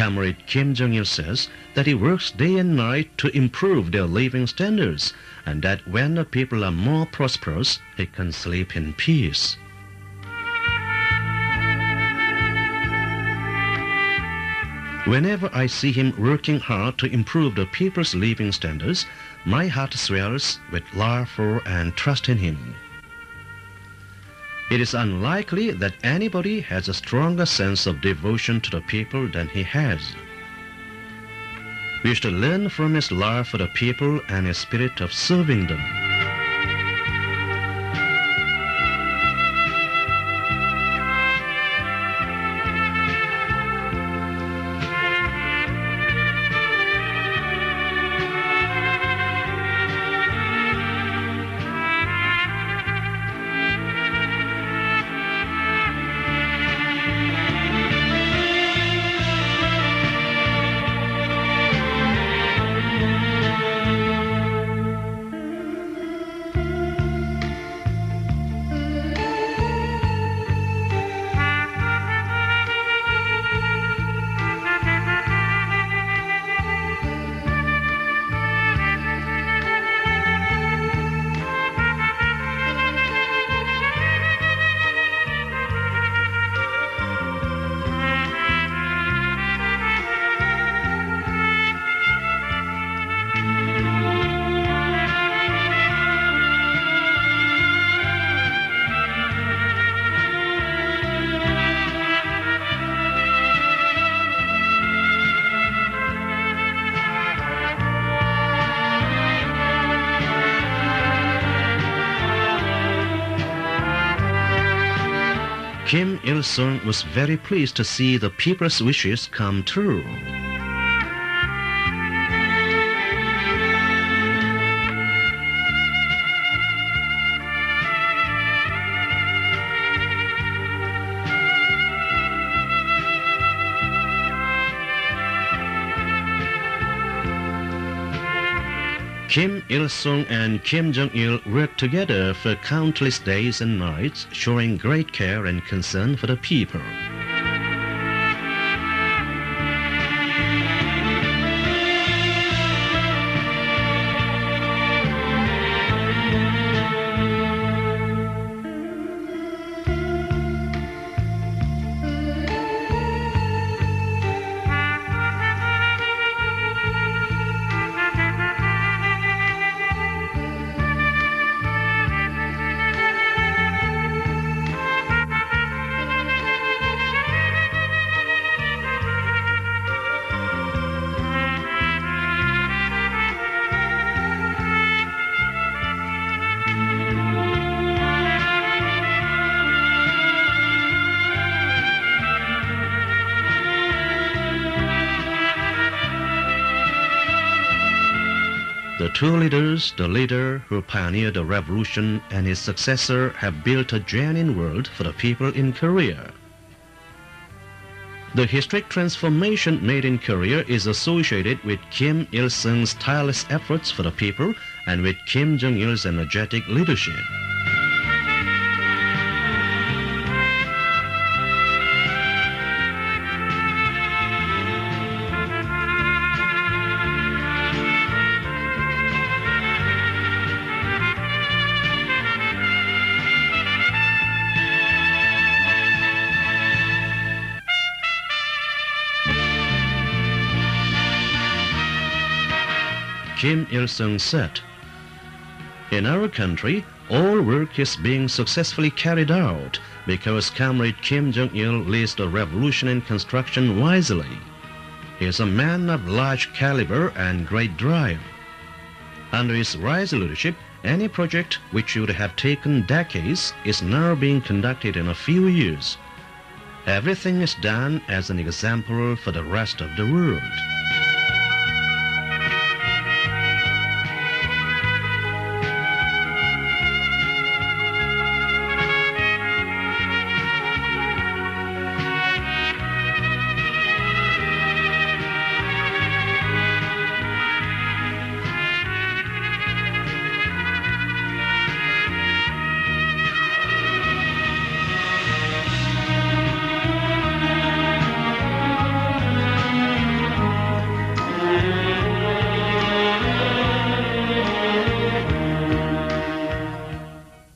Comrade Kim Jong-il says that he works day and night to improve their living standards and that when the people are more prosperous, he can sleep in peace. Whenever I see him working hard to improve the people's living standards, my heart swells with love for and trust in him. It is unlikely that anybody has a stronger sense of devotion to the people than he has. We should learn from his love for the people and his spirit of serving them. Kim Il sung was very pleased to see the people's wishes come true. Kim Il sung and Kim Jong il worked together for countless days and nights, showing great care and concern for the people. The two leaders, the leader who pioneered the revolution and his successor have built a genuine world for the people in Korea. The historic transformation made in Korea is associated with Kim Il-sung's tireless efforts for the people and with Kim Jong-il's energetic leadership. Kim Il sung said, In our country, all work is being successfully carried out because Comrade Kim Jong il leads the revolution in construction wisely. He is a man of large caliber and great drive. Under his wise leadership, any project which would have taken decades is now being conducted in a few years. Everything is done as an example for the rest of the world.